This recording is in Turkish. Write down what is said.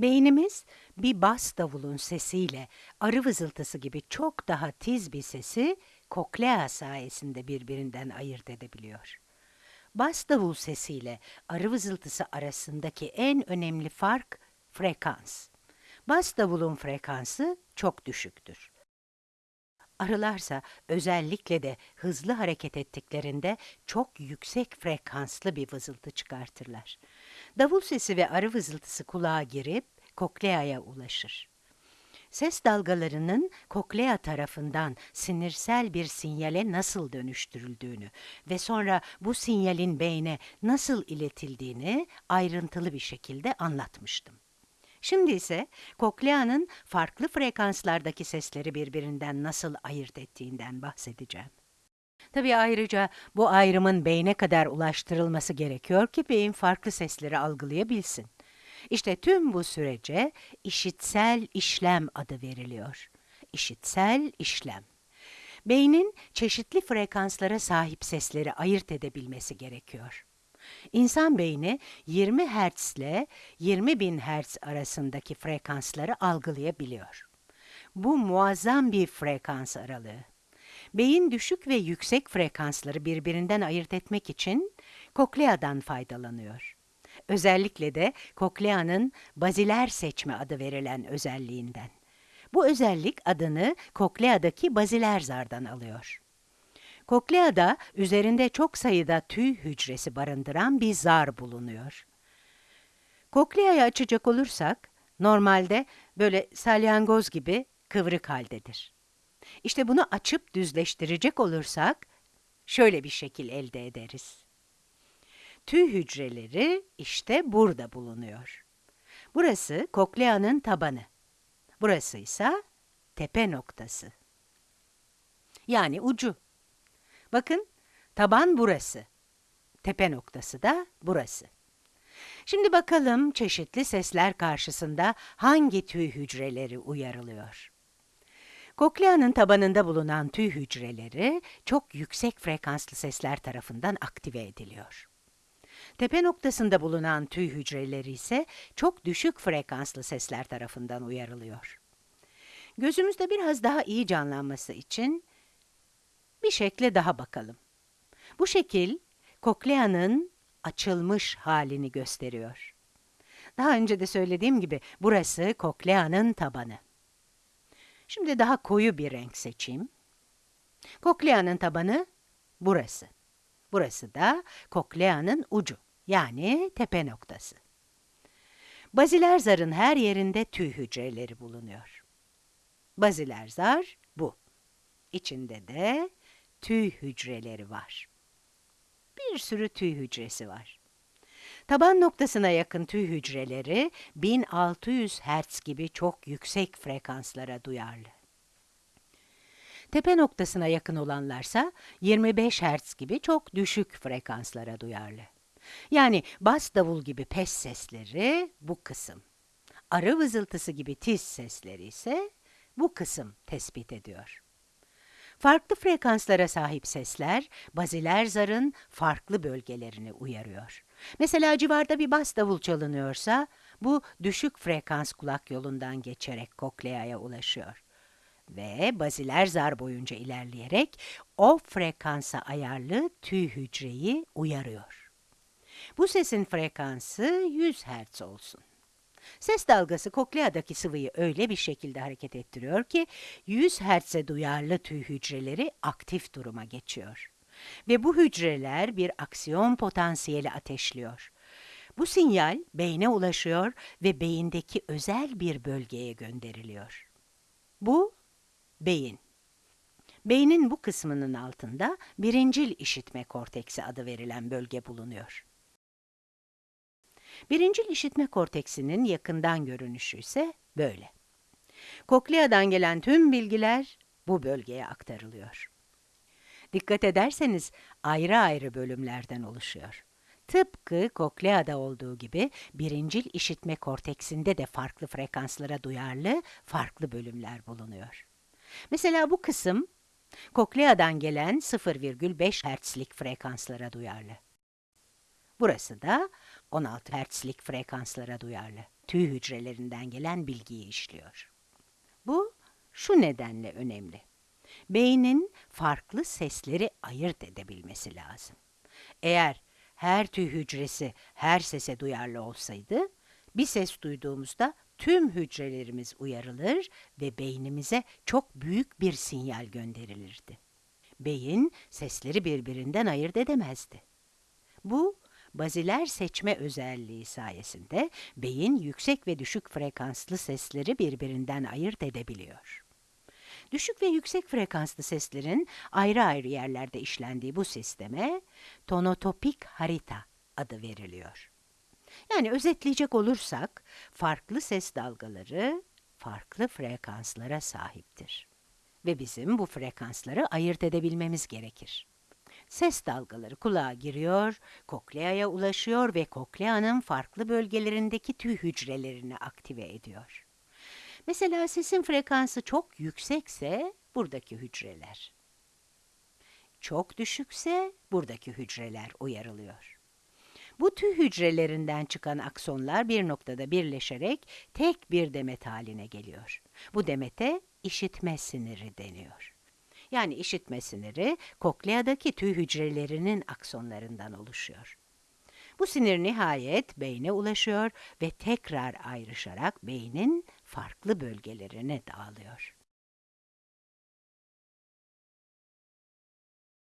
Beynimiz bir bas davulun sesiyle arı vızıltısı gibi çok daha tiz bir sesi koklea sayesinde birbirinden ayırt edebiliyor. Bas davul sesiyle arı vızıltısı arasındaki en önemli fark frekans. Bas davulun frekansı çok düşüktür. Arılarsa özellikle de hızlı hareket ettiklerinde çok yüksek frekanslı bir vızıltı çıkartırlar. Davul sesi ve arı vızıltısı kulağa girip kokleaya ulaşır. Ses dalgalarının koklea tarafından sinirsel bir sinyale nasıl dönüştürüldüğünü ve sonra bu sinyalin beyne nasıl iletildiğini ayrıntılı bir şekilde anlatmıştım. Şimdi ise kokleanın farklı frekanslardaki sesleri birbirinden nasıl ayırt ettiğinden bahsedeceğim. Tabii ayrıca bu ayrımın beyne kadar ulaştırılması gerekiyor ki beyin farklı sesleri algılayabilsin. İşte tüm bu sürece işitsel işlem adı veriliyor. İşitsel işlem. Beynin çeşitli frekanslara sahip sesleri ayırt edebilmesi gerekiyor. İnsan beyni 20 Hz ile 20 bin Hz arasındaki frekansları algılayabiliyor. Bu muazzam bir frekans aralığı. Beyin düşük ve yüksek frekansları birbirinden ayırt etmek için kokleadan faydalanıyor. Özellikle de kokleanın baziler seçme adı verilen özelliğinden. Bu özellik adını kokleadaki baziler zardan alıyor. Kokleada üzerinde çok sayıda tüy hücresi barındıran bir zar bulunuyor. Kokleayı açacak olursak, normalde böyle salyangoz gibi kıvrık haldedir. İşte bunu açıp düzleştirecek olursak, şöyle bir şekil elde ederiz. Tüy hücreleri işte burada bulunuyor. Burası kokleanın tabanı. Burası ise tepe noktası. Yani ucu. Bakın, taban burası. Tepe noktası da burası. Şimdi bakalım çeşitli sesler karşısında hangi tüy hücreleri uyarılıyor? Kokleanın tabanında bulunan tüy hücreleri çok yüksek frekanslı sesler tarafından aktive ediliyor. Tepe noktasında bulunan tüy hücreleri ise çok düşük frekanslı sesler tarafından uyarılıyor. Gözümüzde biraz daha iyi canlanması için bir şekle daha bakalım. Bu şekil, kokleanın açılmış halini gösteriyor. Daha önce de söylediğim gibi burası kokleanın tabanı. Şimdi daha koyu bir renk seçeyim. Kokleanın tabanı burası. Burası da kokleanın ucu, yani tepe noktası. Baziler zarın her yerinde tüy hücreleri bulunuyor. Baziler zar bu. İçinde de tüy hücreleri var. Bir sürü tüy hücresi var. Taban noktasına yakın tüy hücreleri 1600 Hz gibi çok yüksek frekanslara duyarlı. Tepe noktasına yakın olanlarsa 25 Hz gibi çok düşük frekanslara duyarlı. Yani bas davul gibi pes sesleri bu kısım. Arı vızıltısı gibi tiz sesleri ise bu kısım tespit ediyor. Farklı frekanslara sahip sesler, baziler zarın farklı bölgelerini uyarıyor. Mesela civarda bir bas davul çalınıyorsa, bu düşük frekans kulak yolundan geçerek kokleaya ulaşıyor. Ve baziler zar boyunca ilerleyerek o frekansa ayarlı tüy hücreyi uyarıyor. Bu sesin frekansı 100 Hz olsun. Ses dalgası kokleadaki sıvıyı öyle bir şekilde hareket ettiriyor ki 100 Hz'e duyarlı tüy hücreleri aktif duruma geçiyor. Ve bu hücreler bir aksiyon potansiyeli ateşliyor. Bu sinyal beyne ulaşıyor ve beyindeki özel bir bölgeye gönderiliyor. Bu beyin. Beynin bu kısmının altında birincil işitme korteksi adı verilen bölge bulunuyor. Birincil işitme korteksinin yakından görünüşü ise böyle. Kokleadan gelen tüm bilgiler bu bölgeye aktarılıyor. Dikkat ederseniz ayrı ayrı bölümlerden oluşuyor. Tıpkı kokleada olduğu gibi birincil işitme korteksinde de farklı frekanslara duyarlı farklı bölümler bulunuyor. Mesela bu kısım kokleadan gelen 0,5 Hz'lik frekanslara duyarlı. Burası da 16 Hz'lik frekanslara duyarlı. Tüy hücrelerinden gelen bilgiyi işliyor. Bu şu nedenle önemli. Beynin farklı sesleri ayırt edebilmesi lazım. Eğer her tüy hücresi her sese duyarlı olsaydı, bir ses duyduğumuzda tüm hücrelerimiz uyarılır ve beynimize çok büyük bir sinyal gönderilirdi. Beyin sesleri birbirinden ayırt edemezdi. Bu, baziler seçme özelliği sayesinde beyin yüksek ve düşük frekanslı sesleri birbirinden ayırt edebiliyor. Düşük ve yüksek frekanslı seslerin ayrı ayrı yerlerde işlendiği bu sisteme tonotopik harita adı veriliyor. Yani özetleyecek olursak farklı ses dalgaları farklı frekanslara sahiptir. Ve bizim bu frekansları ayırt edebilmemiz gerekir. Ses dalgaları kulağa giriyor, kokleaya ulaşıyor ve kokleanın farklı bölgelerindeki tüy hücrelerini aktive ediyor. Mesela sesin frekansı çok yüksekse buradaki hücreler. Çok düşükse buradaki hücreler uyarılıyor. Bu tüy hücrelerinden çıkan aksonlar bir noktada birleşerek tek bir demet haline geliyor. Bu demete işitme siniri deniyor. Yani işitme siniri kokleadaki tüy hücrelerinin aksonlarından oluşuyor. Bu sinir nihayet beyne ulaşıyor ve tekrar ayrışarak beynin farklı bölgelerine dağılıyor.